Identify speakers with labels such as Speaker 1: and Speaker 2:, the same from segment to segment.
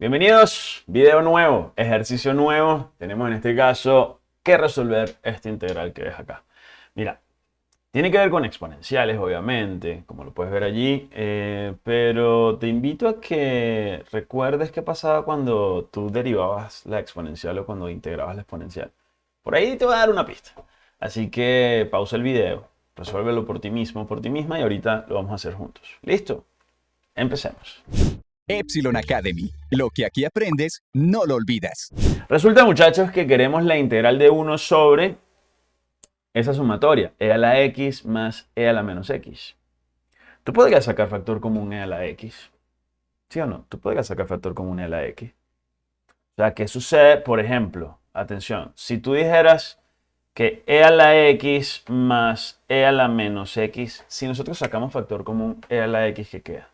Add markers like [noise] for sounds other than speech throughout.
Speaker 1: Bienvenidos, video nuevo, ejercicio nuevo. Tenemos en este caso que resolver esta integral que ves acá. Mira, tiene que ver con exponenciales, obviamente, como lo puedes ver allí, eh, pero te invito a que recuerdes qué pasaba cuando tú derivabas la exponencial o cuando integrabas la exponencial. Por ahí te voy a dar una pista. Así que pausa el video, resuélvelo por ti mismo, por ti misma y ahorita lo vamos a hacer juntos. ¿Listo? Empecemos.
Speaker 2: Epsilon Academy. Lo que aquí aprendes, no lo olvidas.
Speaker 1: Resulta, muchachos, que queremos la integral de 1 sobre esa sumatoria, e a la x más e a la menos x. Tú podrías sacar factor común e a la x. ¿Sí o no? Tú podrías sacar factor común e a la x. O sea, ¿qué sucede? Por ejemplo, atención, si tú dijeras que e a la x más e a la menos x, si nosotros sacamos factor común e a la x, ¿qué queda?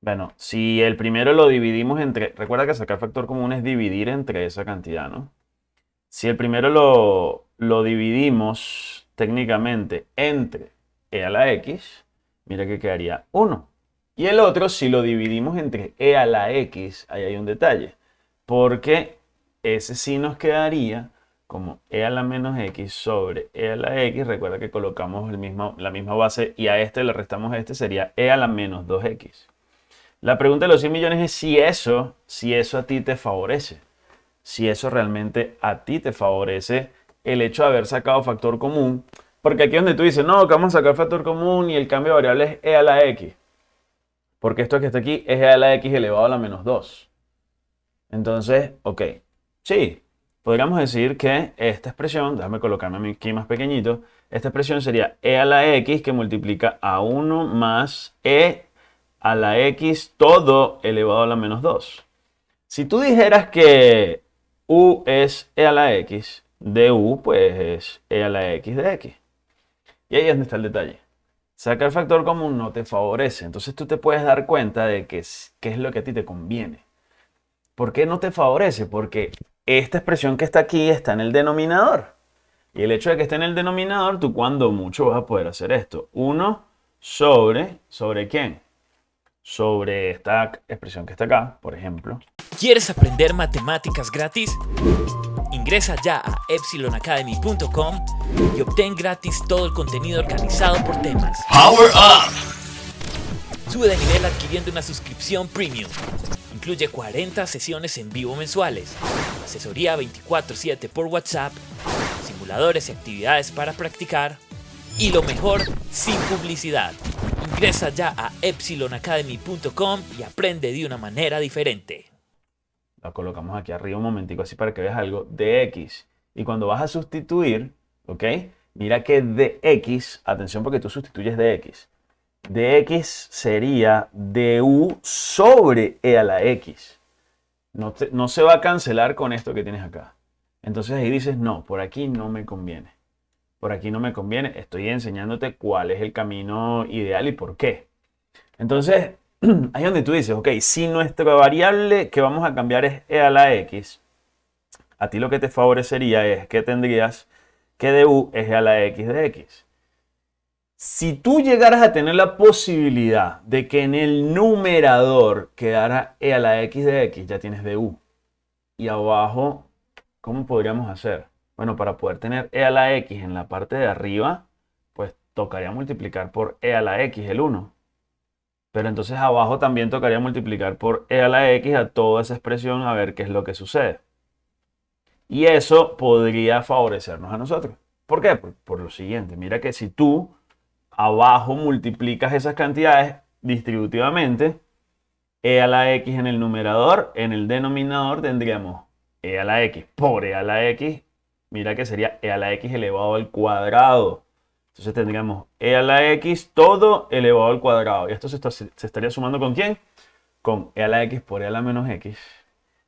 Speaker 1: Bueno, si el primero lo dividimos entre... Recuerda que sacar factor común es dividir entre esa cantidad, ¿no? Si el primero lo, lo dividimos técnicamente entre e a la x, mira que quedaría 1. Y el otro, si lo dividimos entre e a la x, ahí hay un detalle. Porque ese sí nos quedaría como e a la menos x sobre e a la x. Recuerda que colocamos el mismo, la misma base y a este le restamos a este, sería e a la menos 2x. La pregunta de los 100 millones es si eso, si eso a ti te favorece. Si eso realmente a ti te favorece el hecho de haber sacado factor común. Porque aquí es donde tú dices, no, que vamos a sacar factor común y el cambio de variable es e a la x. Porque esto que está aquí es e a la x elevado a la menos 2. Entonces, ok, sí, podríamos decir que esta expresión, déjame colocarme aquí más pequeñito, esta expresión sería e a la x que multiplica a 1 más e a la x todo elevado a la menos 2. Si tú dijeras que u es e a la x, de u pues es e a la x de x. Y ahí es donde está el detalle. Sacar factor común no te favorece. Entonces tú te puedes dar cuenta de qué es, qué es lo que a ti te conviene. ¿Por qué no te favorece? Porque esta expresión que está aquí está en el denominador. Y el hecho de que esté en el denominador, tú cuando mucho vas a poder hacer esto. 1 sobre, ¿sobre quién? Sobre esta expresión que está acá, por ejemplo.
Speaker 3: ¿Quieres aprender matemáticas gratis? Ingresa ya a epsilonacademy.com y obtén gratis todo el contenido organizado por temas.
Speaker 2: Power Up.
Speaker 3: Sube de nivel adquiriendo una suscripción premium. Incluye 40 sesiones en vivo mensuales, asesoría 24/7 por WhatsApp, simuladores y actividades para practicar y lo mejor, sin publicidad. Ingresa ya a epsilonacademy.com y aprende de una manera diferente.
Speaker 1: La colocamos aquí arriba un momentico así para que veas algo de x. Y cuando vas a sustituir, ¿ok? Mira que de x, atención porque tú sustituyes de x. De x sería du sobre e a la x. No, no se va a cancelar con esto que tienes acá. Entonces ahí dices, no, por aquí no me conviene. Por aquí no me conviene. Estoy enseñándote cuál es el camino ideal y por qué. Entonces, [clears throat] ahí donde tú dices, ok, si nuestra variable que vamos a cambiar es e a la x, a ti lo que te favorecería es que tendrías que de u es e a la x de x. Si tú llegaras a tener la posibilidad de que en el numerador quedara e a la x de x, ya tienes de u. Y abajo, ¿cómo podríamos hacer? Bueno, para poder tener e a la x en la parte de arriba, pues tocaría multiplicar por e a la x, el 1. Pero entonces abajo también tocaría multiplicar por e a la x a toda esa expresión a ver qué es lo que sucede. Y eso podría favorecernos a nosotros. ¿Por qué? Por, lo siguiente. Mira que si tú abajo multiplicas esas cantidades distributivamente, e a la x en el numerador, en el denominador tendríamos e a la x por e a la x. Mira que sería e a la x elevado al cuadrado. Entonces tendríamos e a la x todo elevado al cuadrado. Y esto se, estaría sumando con quién? Con e a la x por e a la menos x.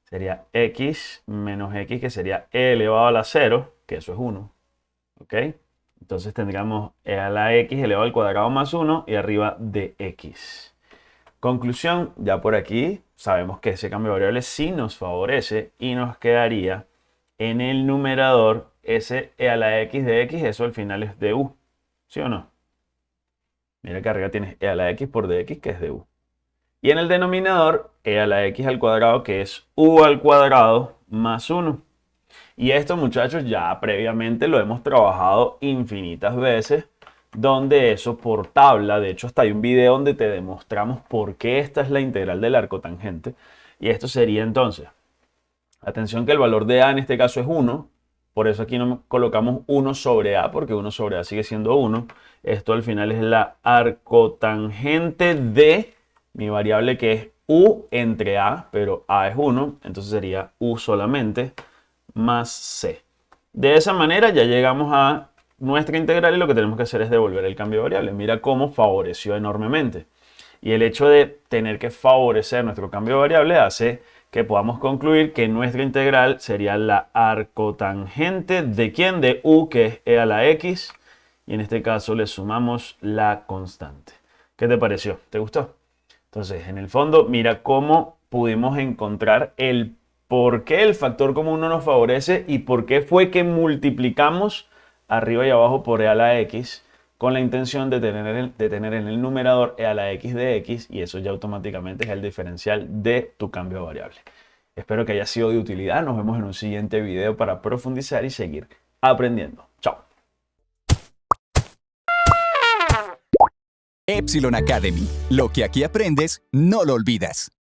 Speaker 1: Sería x menos x, que sería e elevado a la 0, que eso es 1. ¿Ok? Entonces tendríamos e a la x elevado al cuadrado más 1 y arriba de x. Conclusión, ya por aquí sabemos que ese cambio de variables sí nos favorece y nos quedaría en el numerador ese e a la x de x, eso al final es de u. ¿Sí o no? Mira que arriba tienes e a la x por dx, que es de u. Y en el denominador, e a la x al cuadrado, que es u al cuadrado más 1. Y esto, muchachos, ya previamente lo hemos trabajado infinitas veces, donde eso por tabla, de hecho hasta hay un video donde te demostramos por qué esta es la integral del arco tangente. Y esto sería entonces, atención que el valor de a en este caso es 1, por eso aquí no colocamos 1 sobre a, porque 1 sobre a sigue siendo 1. Esto al final es la arcotangente de mi variable que es u entre a, pero a es 1, entonces sería u solamente más c. De esa manera ya llegamos a nuestra integral y lo que tenemos que hacer es devolver el cambio de variable. Mira cómo favoreció enormemente. Y el hecho de tener que favorecer nuestro cambio de variable hace que podamos concluir que nuestra integral sería la arcotangente de quién? De u, que es e a la x. Y en este caso le sumamos la constante. ¿Qué te pareció? ¿Te gustó? Entonces, en el fondo, mira cómo pudimos encontrar el por qué el factor común no nos favorece y por qué fue que multiplicamos arriba y abajo por e a la x con la intención de tener, de tener en el numerador e a la x de x y eso ya automáticamente es el diferencial de tu cambio de variable. Espero que haya sido de utilidad. Nos vemos en un siguiente video para profundizar y seguir aprendiendo. Chao.
Speaker 2: Epsilon Academy. Lo que aquí aprendes, no lo olvidas.